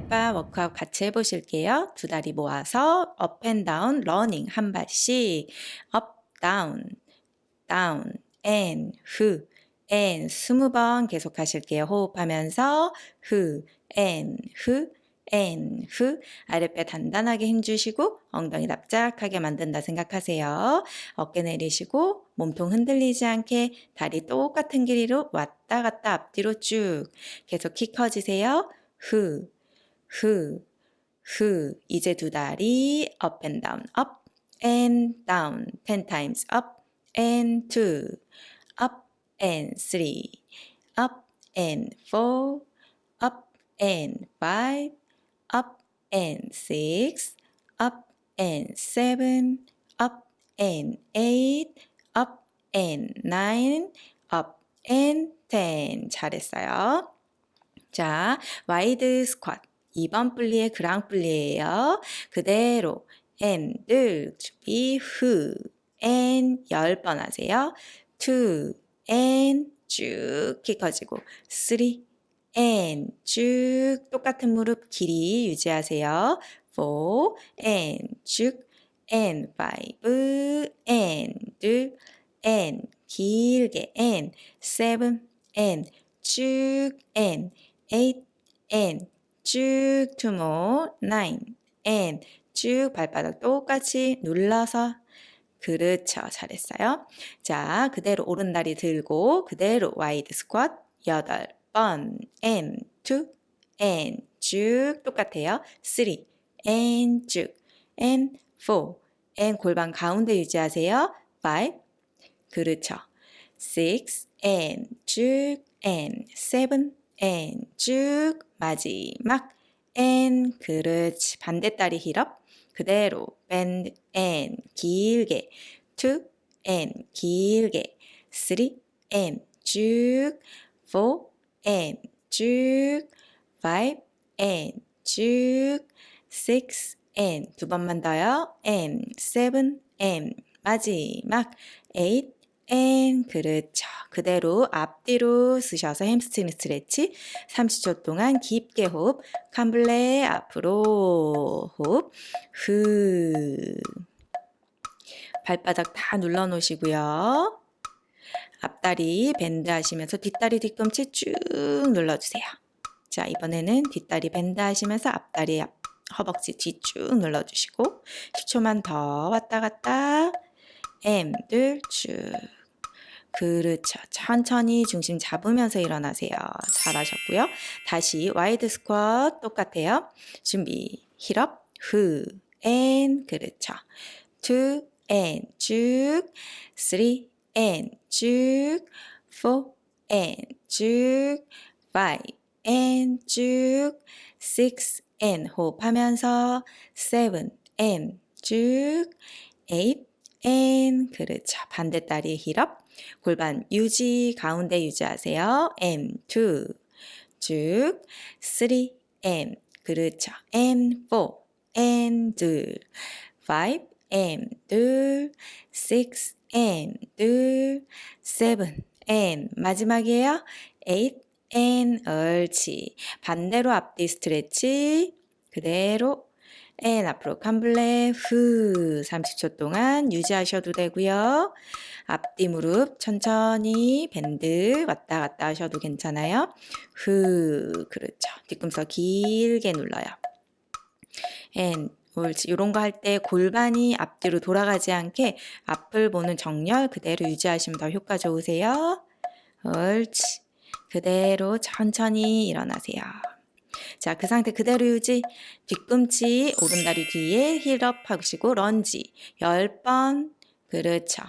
아랫배 workout 같이 해보실게요. 두 다리 모아서 up and down running 한 발씩 up down down and 후, and 스무 번 계속 하실게요. 호흡하면서 후, 앤 후, 앤 후. 아랫배 단단하게 힘주시고 엉덩이 납작하게 만든다 생각하세요. 어깨 내리시고 몸통 흔들리지 않게 다리 똑같은 길이로 왔다 갔다 앞뒤로 쭉 계속 키 커지세요. 후, 후, 후. 이제 두 다리 up and down, up and down. 10 times up and two, up and three, up and four, up and five, up and six, up and seven, up and eight, up and nine, up and ten. 잘했어요. 자, wide squat. 2번 plié grand plié예요. 그대로 and 준비 후 and 10번 하세요. two and 쭉 키 커지고 three and 쭉 똑같은 무릎 길이 유지하세요. four and 쭉 and five and and 길게 and seven and 쭉 and eight and 쭉 more nine and 쭉 발바닥 똑같이 눌러서 그렇죠. 잘했어요. 자, 그대로 오른다리 들고 그대로 wide squat 8번 and 2 and 쭉 똑같아요. 3 and 쭉 and 4 and 골반 가운데 유지하세요. 5 그렇죠. 6 and 쭉 and 7 and 쭉 마지막 and 그렇지. 반대다리 힐업 그대로 bend and 길게 two and 길게 three and 쭉 four and 쭉 five and 쭉 six and 두 번만 더요 and seven and 마지막 eight and 그렇죠. 그대로 앞뒤로 쓰셔서 hamstring stretch 30초 동안 깊게 호흡 cambré 앞으로 호흡 후 발바닥 다 눌러 놓으시고요. 앞다리 bend 하시면서 뒷다리 뒤꿈치 쭉 눌러주세요. 자 이번에는 뒷다리 bend 하시면서 앞다리 앞, 허벅지 뒤 쭉 눌러주시고 10초만 더 왔다 갔다 and 둘 쭉 그렇죠. 천천히 중심 잡으면서 일어나세요. 잘하셨고요. 다시 wide squat 똑같아요. 준비. heel up. 후. and. 그렇죠. two. and. 쭉. three. and. 쭉. four. and. 쭉. five. and. 쭉. 식스. 앤. 호흡하면서 seven. and. 쭉. 에잇. 앤. 그렇죠. 반대 다리 heel up. 골반 유지 가운데 유지하세요. M 2 쭉. 3 M. 그렇죠. M 4 M 둘5 M 둘6 M 둘7 M. 마지막이에요. 8 N 옳지. 반대로 앞뒤 스트레치. 그대로 N 앞으로 캄블레 후 30초 동안 유지하셔도 되고요. 앞뒤 무릎 천천히 밴드 왔다 갔다 하셔도 괜찮아요. 후 그렇죠. 뒤꿈치 길게 눌러요. N 옳지. 이런 거 할 때 골반이 앞뒤로 돌아가지 않게 앞을 보는 정렬 그대로 유지하시면 더 효과 좋으세요. 옳지. 그대로 천천히 일어나세요. 자, 그 상태 그대로 유지. 뒤꿈치 오른다리 뒤에 힐업 하시고 런지 10번. 그렇죠.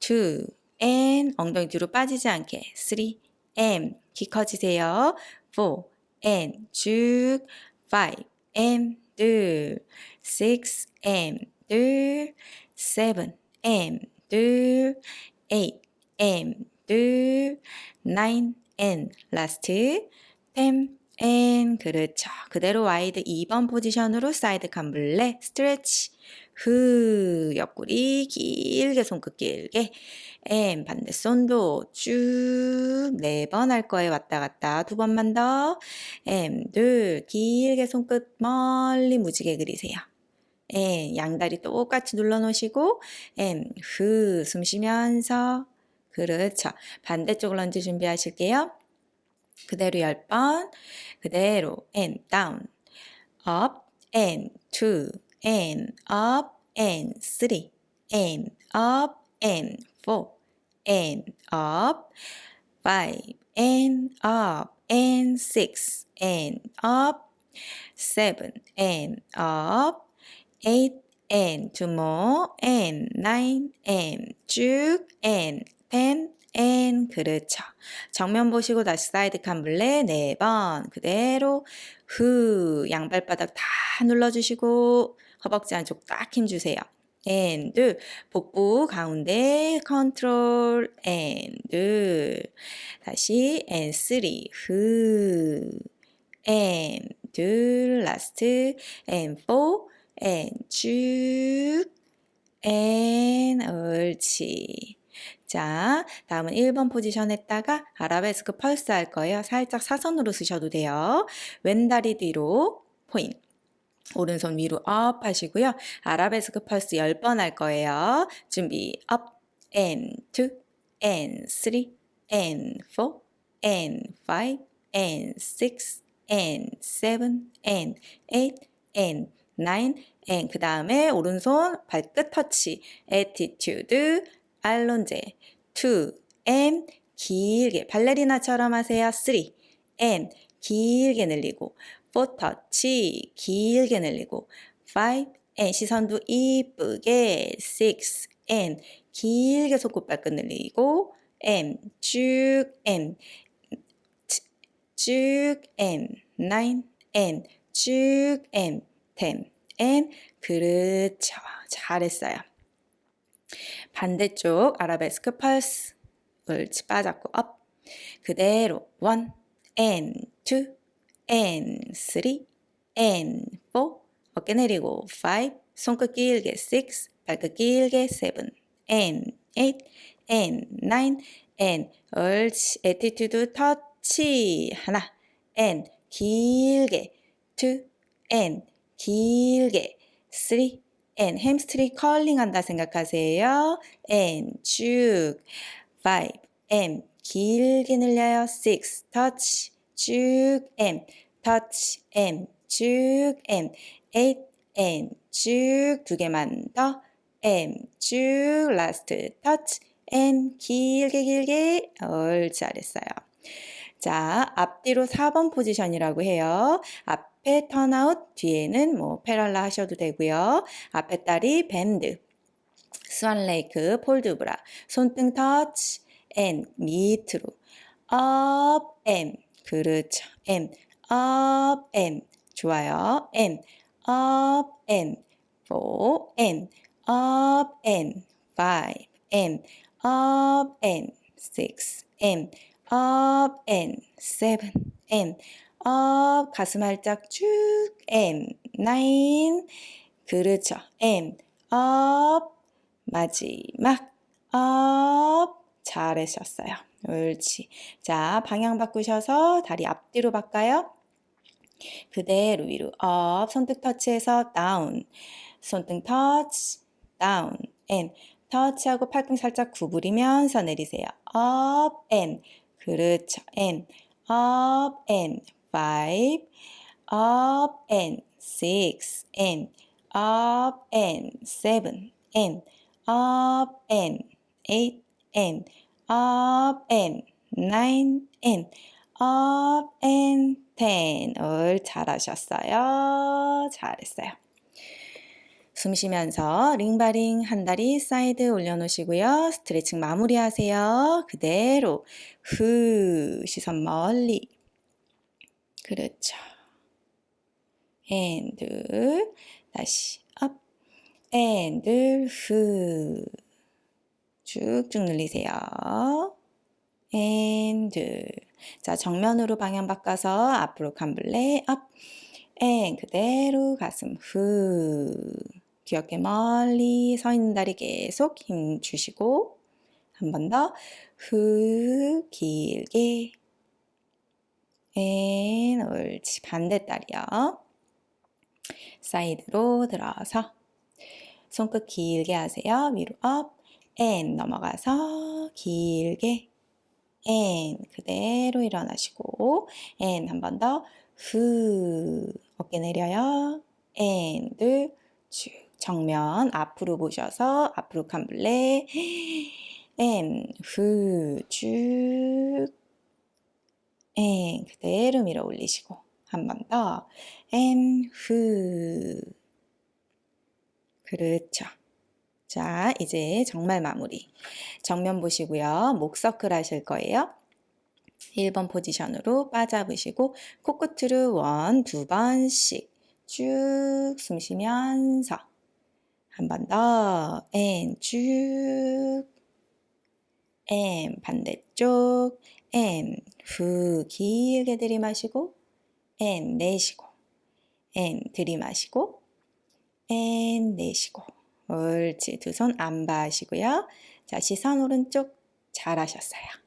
2 and 엉덩이 뒤로 빠지지 않게. 3 and 키 커지세요. 4 and 쭉. 5 and 둘. 6 and 둘. 7 and 둘. 8 and 둘. 9 and last 10 and 그렇죠. 그대로 wide 2번 포지션으로 side cambré stretch 후 옆구리 길게 손끝 길게 and 반대 손도 쭉 네 번 할 거예요. 왔다 갔다 두 번만 더. and 둘 길게 손끝 멀리 무지개 그리세요. and 양다리 똑같이 눌러 놓으시고 and 후 숨 쉬면서 그렇죠. 반대쪽 런지 준비하실게요. 그대로 10번. 그대로 and down. up and two and up and three and up and four and up five and up and six and up seven and up eight and two more and nine and 쭉 and ten and 그렇죠. 정면 보시고 다시 사이드 캄블레 네 번. 그대로 후 양발바닥 다 눌러주시고 허벅지 안쪽 딱 힘주세요. and 복부 가운데 컨트롤 and 다시 and three 후. And last and four and 쭉. And 옳지. 자, 다음은 1번 포지션 했다가 아라베스크 펄스 할 거예요. 살짝 사선으로 쓰셔도 돼요. 왼다리 뒤로 포인. 오른손 위로 up 하시고요. 아라베스크 펄스 10번 할 거예요. 준비 up and 2 and 3 and 4 and 5 and 6 and 7 and 8 and 9 and 그 다음에 오른손 발끝 터치 attitude allongé 2 and 길게 발레리나처럼 하세요. 3 and 길게 늘리고 4 터치 길게 늘리고 5 and 시선도 이쁘게 6 and 길게 손끝발끝 늘리고 and 쭉 and 쭉 and 9 and 쭉 and 10 and 그렇죠. 잘했어요. 반대쪽 아라베스크 펄스 옳지 빠졌고 up 그대로 1 and 2 and 3 and 4 어깨 내리고 5 손끝 길게 6 발끝 길게 7 and 8 and 9 and 옳지. attitude 터치 하나 and 길게 2 and 길게 3 and hamstring curling 한다 생각하세요. and 쭉 5 and 길게 늘려요. 6 터치 쭉 and 터치 and 쭉 and 8 and 쭉 두 개만 더 and 쭉 last 터치 and 길게 길게 올 잘했어요. 자, 앞뒤로 4번 포지션이라고 해요. 앞 에 turnout, 뒤에는 뭐 parallel 하셔도 되고요. 앞에 다리 bend, 스완 레이크, port de bras, 손등 터치, and 밑으로 up and 그렇죠. and up and 좋아요. and up and four and up and five and up and six and up and seven and up 가슴 활짝 쭉 and nine 그렇죠. And up 마지막 up 잘하셨어요. 옳지. 자 방향 바꾸셔서 다리 앞뒤로 바꿔요. 그대로 위로 up 손등 터치해서 down 손등 터치 down and 터치하고 팔꿈 살짝 구부리면서 내리세요. up and 그렇죠. and up and five, up and six, and up and seven, and up and eight, and up and nine, and up and ten. 올 잘하셨어요. 잘했어요. 숨 쉬면서 limbering 한 다리 사이드 올려놓으시고요. 스트레칭 마무리하세요. 그대로 후 시선 멀리 그렇죠. and 다시 up. And 후. 쭉쭉 늘리세요. and 자 정면으로 방향 바꿔서 앞으로 cambré up. And 그대로 가슴 후. 귀엽게 멀리 서 있는 다리 계속 힘 주시고 한 번 더. 후 길게 and 옳지. 반대 다리요. 사이드로 들어서 손끝 길게 하세요. 위로 up and 넘어가서 길게. and 그대로 일어나시고. and 한번 더. 후. 어깨 내려요. and 둘 쭉. 정면 앞으로 보셔서 앞으로 cambré. 앤후쭉 앤 그대로 밀어 올리시고 한 번 더 and 후 그렇죠. 자, 이제 정말 마무리. 정면 보시고요. 목 서클 하실 거예요. 1번 포지션으로 바 잡으시고 코끝으로 원, 두 번씩 쭉 숨 쉬면서 한 번 더, 앤 쭉, 앤 반대쪽, 앤후 길게 들이마시고, 앤 내쉬고, 앤 들이마시고, 앤 내쉬고. 옳지. 두 손 en bas시고요. 자, 시선 오른쪽 잘하셨어요.